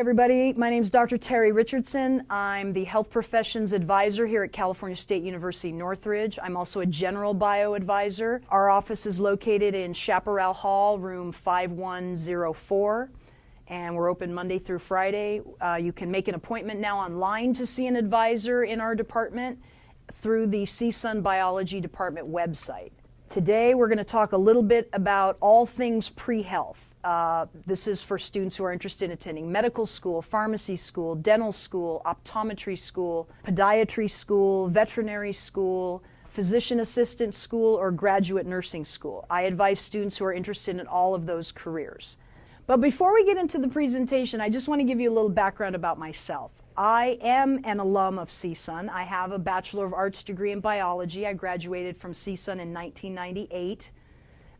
everybody. My name is Dr. Terry Richardson. I'm the Health Professions Advisor here at California State University Northridge. I'm also a General Bio Advisor. Our office is located in Chaparral Hall, room 5104, and we're open Monday through Friday. Uh, you can make an appointment now online to see an advisor in our department through the CSUN Biology Department website. Today we're going to talk a little bit about all things pre-health. Uh, this is for students who are interested in attending medical school, pharmacy school, dental school, optometry school, podiatry school, veterinary school, physician assistant school, or graduate nursing school. I advise students who are interested in all of those careers. But before we get into the presentation, I just want to give you a little background about myself. I am an alum of CSUN. I have a Bachelor of Arts degree in biology. I graduated from CSUN in 1998.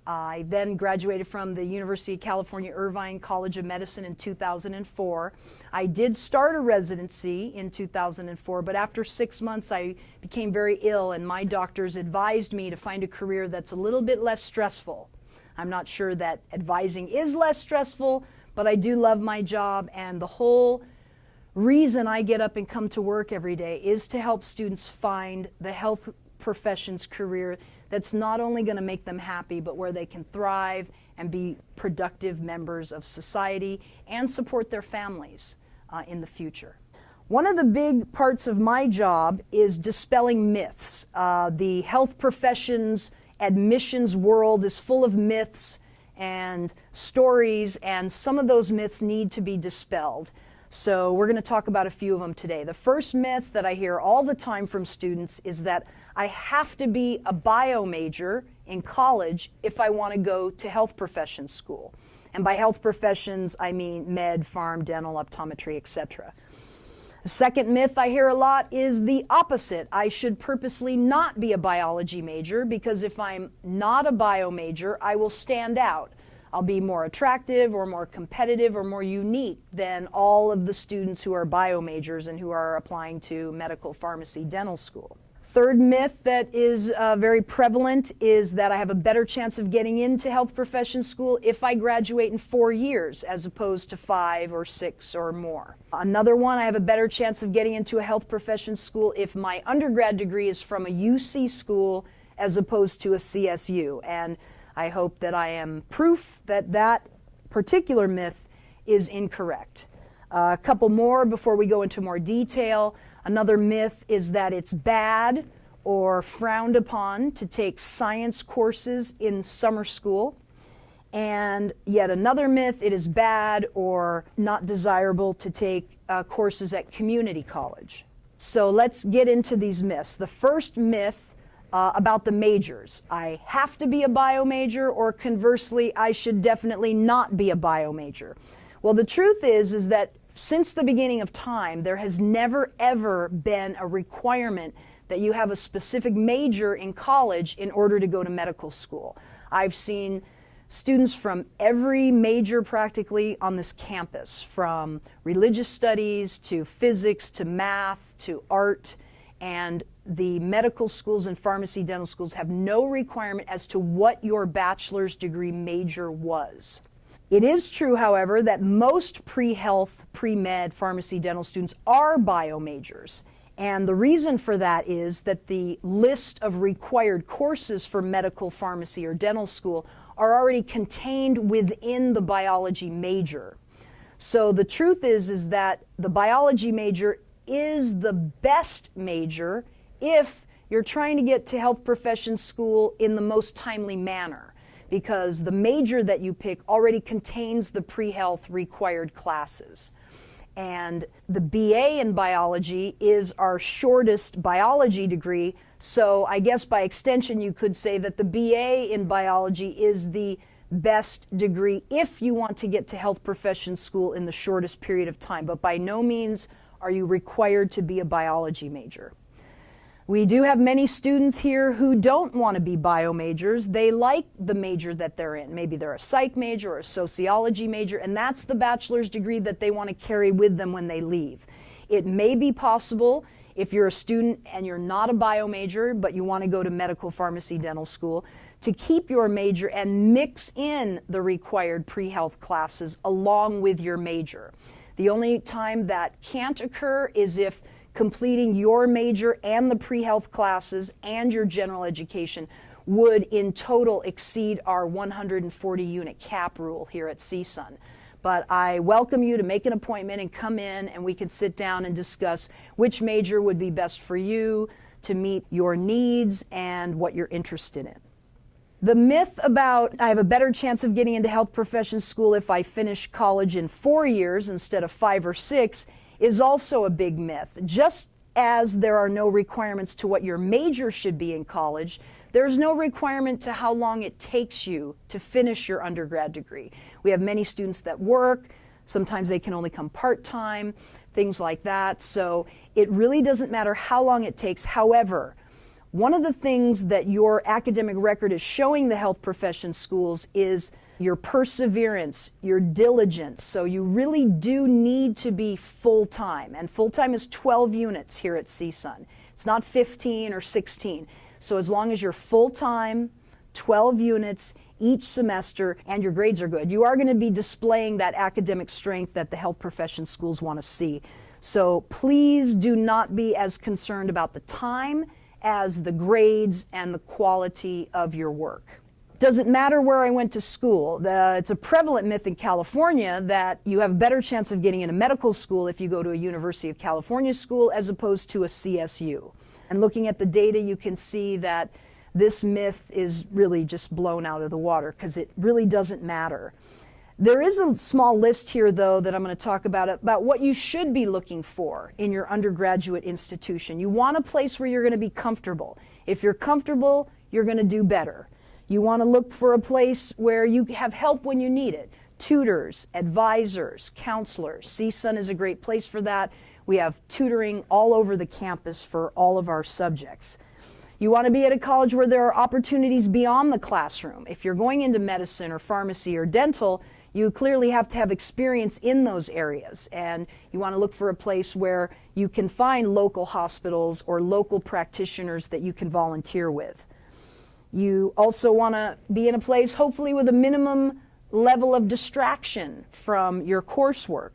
I then graduated from the University of California Irvine College of Medicine in 2004. I did start a residency in 2004, but after six months I became very ill and my doctors advised me to find a career that's a little bit less stressful. I'm not sure that advising is less stressful, but I do love my job and the whole reason I get up and come to work every day is to help students find the health professions career that's not only going to make them happy, but where they can thrive and be productive members of society and support their families uh, in the future. One of the big parts of my job is dispelling myths. Uh, the health professions admissions world is full of myths and stories, and some of those myths need to be dispelled. So we're going to talk about a few of them today. The first myth that I hear all the time from students is that I have to be a bio major in college if I want to go to health professions school. And by health professions, I mean med, pharm, dental, optometry, etc. The second myth I hear a lot is the opposite. I should purposely not be a biology major because if I'm not a bio major, I will stand out. I'll be more attractive or more competitive or more unique than all of the students who are bio majors and who are applying to medical, pharmacy, dental school. Third myth that is uh, very prevalent is that I have a better chance of getting into health profession school if I graduate in four years as opposed to five or six or more. Another one, I have a better chance of getting into a health profession school if my undergrad degree is from a UC school as opposed to a CSU. And I hope that I am proof that that particular myth is incorrect. Uh, a couple more before we go into more detail. Another myth is that it's bad or frowned upon to take science courses in summer school. And yet another myth, it is bad or not desirable to take uh, courses at community college. So let's get into these myths. The first myth uh, about the majors. I have to be a bio major or conversely, I should definitely not be a bio major. Well, the truth is, is that since the beginning of time, there has never ever been a requirement that you have a specific major in college in order to go to medical school. I've seen students from every major practically on this campus, from religious studies to physics to math to art, and the medical schools and pharmacy dental schools have no requirement as to what your bachelor's degree major was. It is true, however, that most pre-health, pre-med pharmacy dental students are bio majors. And the reason for that is that the list of required courses for medical, pharmacy, or dental school are already contained within the biology major. So the truth is, is that the biology major is the best major if you're trying to get to health profession school in the most timely manner because the major that you pick already contains the pre-health required classes. And the BA in biology is our shortest biology degree, so I guess by extension you could say that the BA in biology is the best degree if you want to get to health profession school in the shortest period of time, but by no means are you required to be a biology major. We do have many students here who don't want to be bio majors. They like the major that they're in. Maybe they're a psych major or a sociology major, and that's the bachelor's degree that they want to carry with them when they leave. It may be possible if you're a student and you're not a bio major, but you want to go to medical pharmacy dental school, to keep your major and mix in the required pre-health classes along with your major. The only time that can't occur is if completing your major and the pre-health classes and your general education would in total exceed our 140 unit cap rule here at CSUN. But I welcome you to make an appointment and come in and we can sit down and discuss which major would be best for you to meet your needs and what you're interested in. The myth about I have a better chance of getting into health professions school if I finish college in four years instead of five or six is also a big myth. Just as there are no requirements to what your major should be in college, there's no requirement to how long it takes you to finish your undergrad degree. We have many students that work, sometimes they can only come part-time, things like that. So it really doesn't matter how long it takes. However, one of the things that your academic record is showing the health profession schools is your perseverance, your diligence. So you really do need to be full-time. And full-time is 12 units here at CSUN. It's not 15 or 16. So as long as you're full-time, 12 units each semester, and your grades are good, you are going to be displaying that academic strength that the health profession schools want to see. So please do not be as concerned about the time as the grades and the quality of your work. Does it matter where I went to school? The, it's a prevalent myth in California that you have a better chance of getting into medical school if you go to a University of California school as opposed to a CSU. And looking at the data, you can see that this myth is really just blown out of the water because it really doesn't matter. There is a small list here, though, that I'm going to talk about, about what you should be looking for in your undergraduate institution. You want a place where you're going to be comfortable. If you're comfortable, you're going to do better. You want to look for a place where you have help when you need it. Tutors, advisors, counselors. CSUN is a great place for that. We have tutoring all over the campus for all of our subjects. You want to be at a college where there are opportunities beyond the classroom. If you're going into medicine or pharmacy or dental, you clearly have to have experience in those areas. And you want to look for a place where you can find local hospitals or local practitioners that you can volunteer with. You also want to be in a place, hopefully, with a minimum level of distraction from your coursework.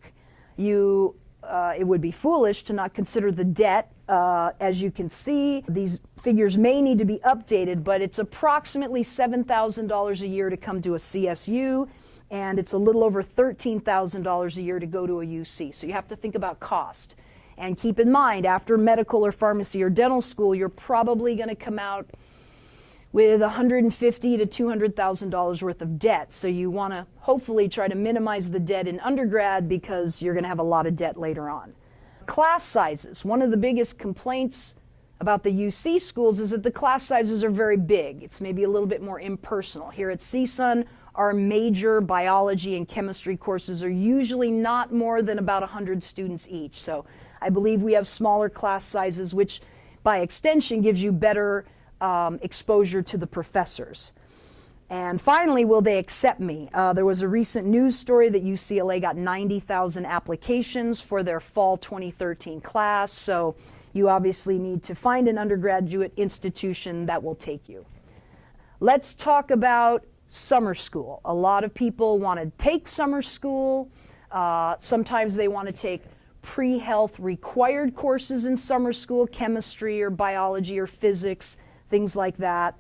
You uh, it would be foolish to not consider the debt. Uh, as you can see, these figures may need to be updated, but it's approximately $7,000 a year to come to a CSU, and it's a little over $13,000 a year to go to a UC. So you have to think about cost. And keep in mind, after medical or pharmacy or dental school, you're probably going to come out with 150 to $200,000 worth of debt. So you want to hopefully try to minimize the debt in undergrad because you're going to have a lot of debt later on. Class sizes. One of the biggest complaints about the UC schools is that the class sizes are very big. It's maybe a little bit more impersonal. Here at CSUN, our major biology and chemistry courses are usually not more than about 100 students each. So I believe we have smaller class sizes, which by extension gives you better um, exposure to the professors. And finally, will they accept me? Uh, there was a recent news story that UCLA got 90,000 applications for their fall 2013 class, so you obviously need to find an undergraduate institution that will take you. Let's talk about summer school. A lot of people want to take summer school. Uh, sometimes they want to take pre-health required courses in summer school, chemistry or biology or physics things like that.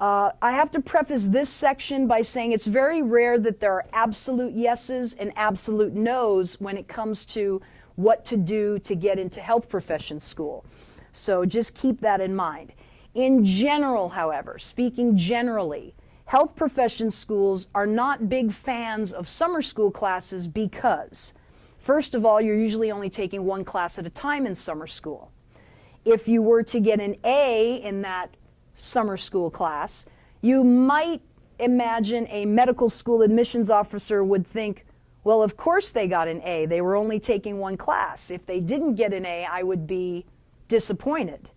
Uh, I have to preface this section by saying it's very rare that there are absolute yeses and absolute nos when it comes to what to do to get into health profession school. So just keep that in mind. In general, however, speaking generally, health profession schools are not big fans of summer school classes because, first of all, you're usually only taking one class at a time in summer school. If you were to get an A in that summer school class, you might imagine a medical school admissions officer would think, well, of course they got an A. They were only taking one class. If they didn't get an A, I would be disappointed.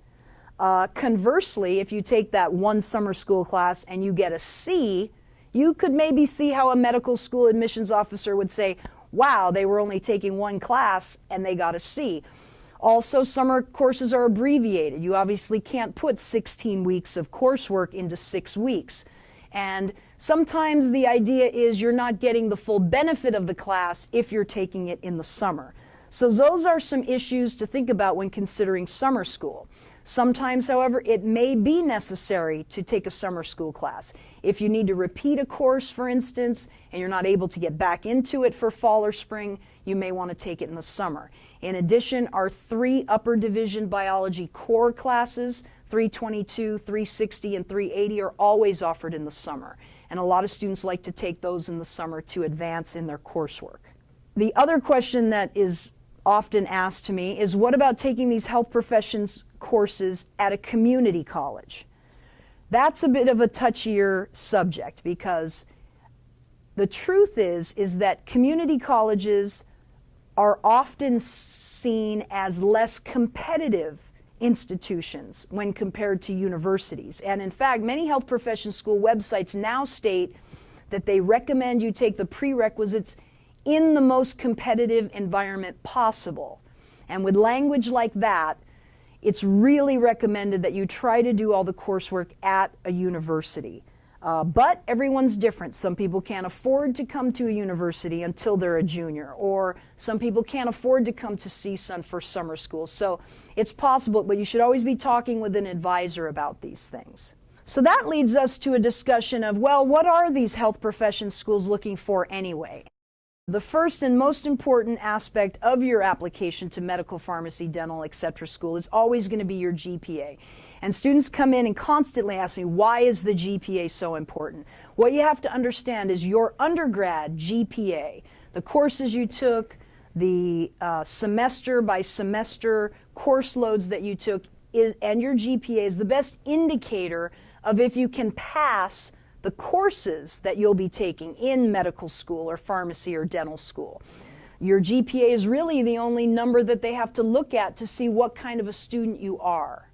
Uh, conversely, if you take that one summer school class and you get a C, you could maybe see how a medical school admissions officer would say, wow, they were only taking one class and they got a C. Also, summer courses are abbreviated. You obviously can't put 16 weeks of coursework into six weeks. And sometimes the idea is you're not getting the full benefit of the class if you're taking it in the summer. So those are some issues to think about when considering summer school. Sometimes, however, it may be necessary to take a summer school class. If you need to repeat a course, for instance, and you're not able to get back into it for fall or spring, you may want to take it in the summer. In addition, our three upper division biology core classes, 322, 360, and 380 are always offered in the summer. And a lot of students like to take those in the summer to advance in their coursework. The other question that is often asked to me is what about taking these health professions courses at a community college? That's a bit of a touchier subject because the truth is, is that community colleges are often seen as less competitive institutions when compared to universities. And in fact, many health profession school websites now state that they recommend you take the prerequisites in the most competitive environment possible. And with language like that, it's really recommended that you try to do all the coursework at a university. Uh, but everyone's different. Some people can't afford to come to a university until they're a junior, or some people can't afford to come to CSUN for summer school. So it's possible, but you should always be talking with an advisor about these things. So that leads us to a discussion of, well, what are these health profession schools looking for anyway? The first and most important aspect of your application to medical, pharmacy, dental, etc. school is always going to be your GPA. And students come in and constantly ask me, why is the GPA so important? What you have to understand is your undergrad GPA, the courses you took, the uh, semester by semester course loads that you took, is, and your GPA is the best indicator of if you can pass the courses that you'll be taking in medical school or pharmacy or dental school. Your GPA is really the only number that they have to look at to see what kind of a student you are.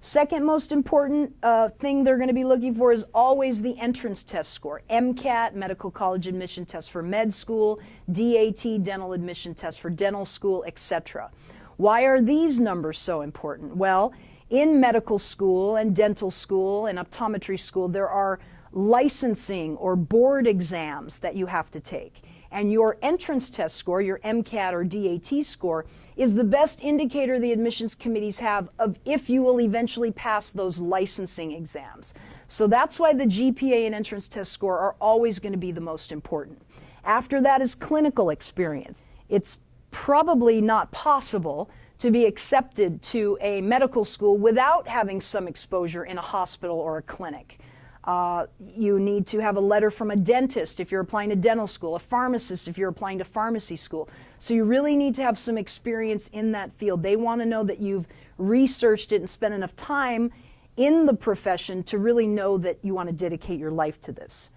Second most important uh, thing they're going to be looking for is always the entrance test score. MCAT, Medical College Admission Test for med school, DAT, Dental Admission Test for dental school, etc. Why are these numbers so important? Well, in medical school and dental school and optometry school, there are licensing or board exams that you have to take. And your entrance test score, your MCAT or DAT score, is the best indicator the admissions committees have of if you will eventually pass those licensing exams. So that's why the GPA and entrance test score are always going to be the most important. After that is clinical experience. It's probably not possible to be accepted to a medical school without having some exposure in a hospital or a clinic. Uh, you need to have a letter from a dentist if you're applying to dental school, a pharmacist if you're applying to pharmacy school. So you really need to have some experience in that field. They want to know that you've researched it and spent enough time in the profession to really know that you want to dedicate your life to this.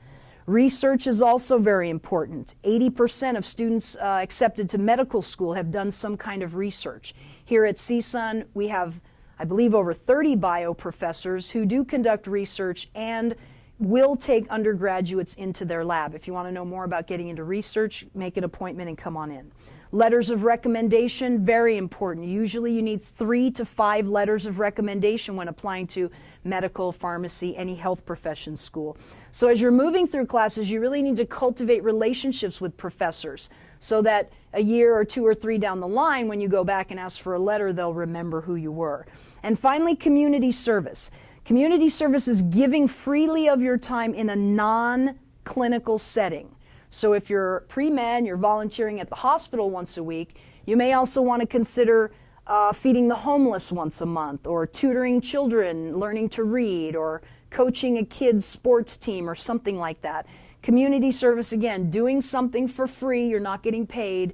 Research is also very important. 80% of students uh, accepted to medical school have done some kind of research. Here at CSUN, we have I believe, over 30 bio professors who do conduct research and will take undergraduates into their lab. If you want to know more about getting into research, make an appointment and come on in. Letters of recommendation, very important. Usually you need three to five letters of recommendation when applying to medical, pharmacy, any health profession school. So as you're moving through classes, you really need to cultivate relationships with professors so that a year or two or three down the line, when you go back and ask for a letter, they'll remember who you were. And finally, community service. Community service is giving freely of your time in a non-clinical setting. So if you're pre-med, you're volunteering at the hospital once a week, you may also want to consider uh, feeding the homeless once a month, or tutoring children, learning to read, or coaching a kid's sports team, or something like that. Community service, again, doing something for free, you're not getting paid,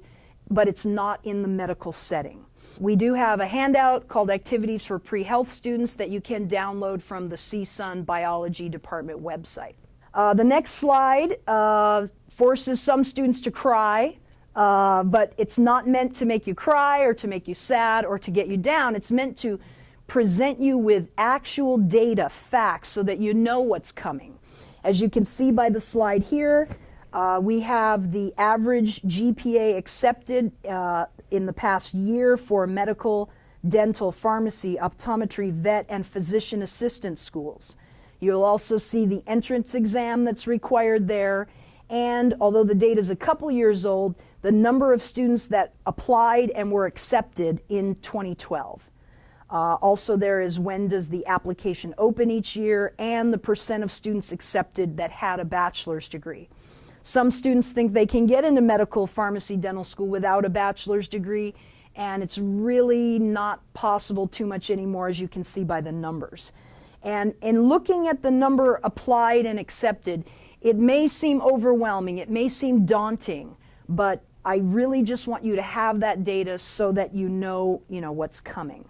but it's not in the medical setting. We do have a handout called Activities for Pre-Health Students that you can download from the CSUN Biology Department website. Uh, the next slide uh, forces some students to cry, uh, but it's not meant to make you cry or to make you sad or to get you down. It's meant to present you with actual data, facts, so that you know what's coming. As you can see by the slide here, uh, we have the average GPA accepted uh, in the past year for medical, dental, pharmacy, optometry, vet, and physician assistant schools. You'll also see the entrance exam that's required there. And although the data is a couple years old, the number of students that applied and were accepted in 2012. Uh, also there is when does the application open each year and the percent of students accepted that had a bachelor's degree. Some students think they can get into medical, pharmacy, dental school without a bachelor's degree and it's really not possible too much anymore as you can see by the numbers. And in looking at the number applied and accepted, it may seem overwhelming, it may seem daunting, but I really just want you to have that data so that you know, you know what's coming.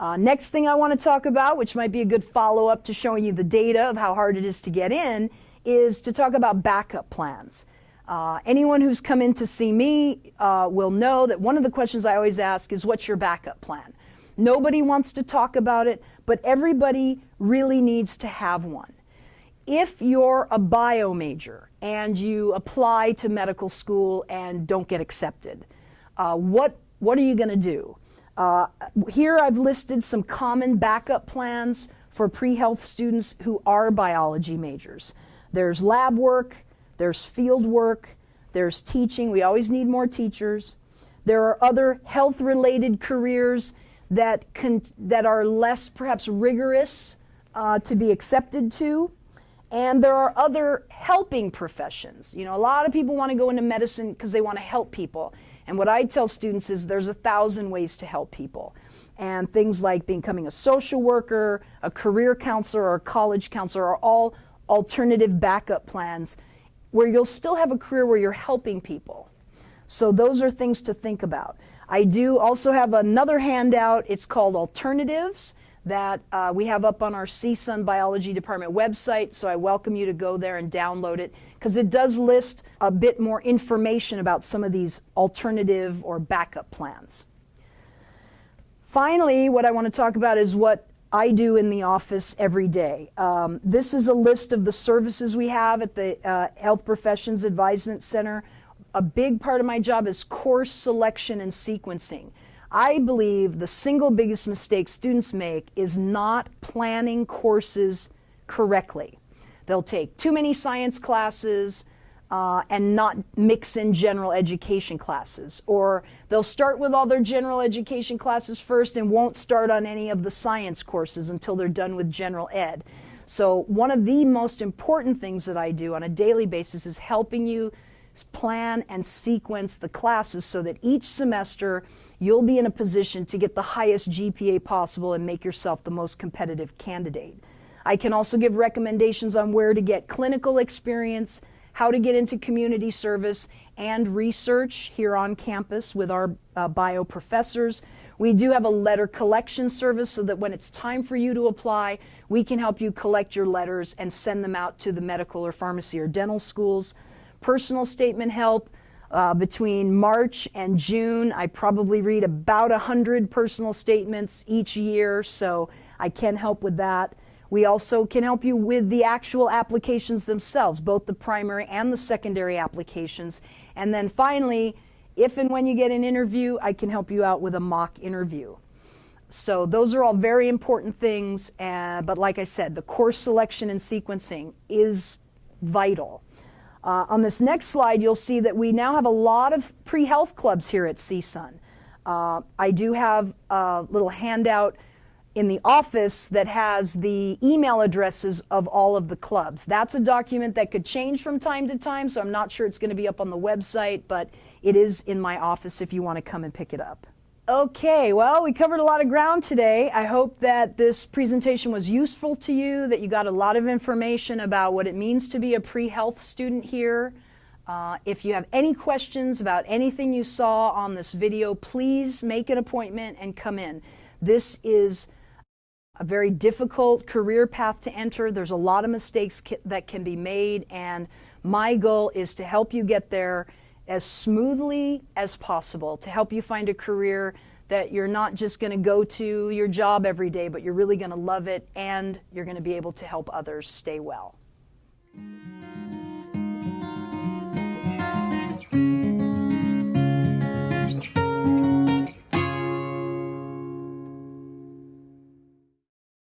Uh, next thing I want to talk about, which might be a good follow-up to showing you the data of how hard it is to get in, is to talk about backup plans. Uh, anyone who's come in to see me uh, will know that one of the questions I always ask is, what's your backup plan? Nobody wants to talk about it, but everybody really needs to have one. If you're a bio major and you apply to medical school and don't get accepted, uh, what, what are you going to do? Uh, here I've listed some common backup plans for pre-health students who are biology majors. There's lab work, there's field work, there's teaching. We always need more teachers. There are other health-related careers that, that are less perhaps rigorous uh, to be accepted to. And there are other helping professions. You know, a lot of people want to go into medicine because they want to help people. And what I tell students is there's a thousand ways to help people. And things like becoming a social worker, a career counselor, or a college counselor are all alternative backup plans where you'll still have a career where you're helping people. So those are things to think about. I do also have another handout. It's called Alternatives that uh, we have up on our CSUN Biology Department website, so I welcome you to go there and download it because it does list a bit more information about some of these alternative or backup plans. Finally, what I want to talk about is what I do in the office every day. Um, this is a list of the services we have at the uh, Health Professions Advisement Center. A big part of my job is course selection and sequencing. I believe the single biggest mistake students make is not planning courses correctly. They'll take too many science classes, uh, and not mix in general education classes. Or they'll start with all their general education classes first and won't start on any of the science courses until they're done with general ed. So one of the most important things that I do on a daily basis is helping you plan and sequence the classes so that each semester you'll be in a position to get the highest GPA possible and make yourself the most competitive candidate. I can also give recommendations on where to get clinical experience, how to get into community service and research here on campus with our uh, bio professors. We do have a letter collection service so that when it's time for you to apply, we can help you collect your letters and send them out to the medical or pharmacy or dental schools. Personal statement help. Uh, between March and June, I probably read about 100 personal statements each year, so I can help with that. We also can help you with the actual applications themselves, both the primary and the secondary applications. And then finally, if and when you get an interview, I can help you out with a mock interview. So those are all very important things, uh, but like I said, the course selection and sequencing is vital. Uh, on this next slide, you'll see that we now have a lot of pre-health clubs here at CSUN. Uh, I do have a little handout in the office that has the email addresses of all of the clubs. That's a document that could change from time to time, so I'm not sure it's going to be up on the website, but it is in my office if you want to come and pick it up. Okay, well, we covered a lot of ground today. I hope that this presentation was useful to you, that you got a lot of information about what it means to be a pre-health student here. Uh, if you have any questions about anything you saw on this video, please make an appointment and come in. This is a very difficult career path to enter. There's a lot of mistakes that can be made and my goal is to help you get there as smoothly as possible, to help you find a career that you're not just going to go to your job every day, but you're really going to love it and you're going to be able to help others stay well.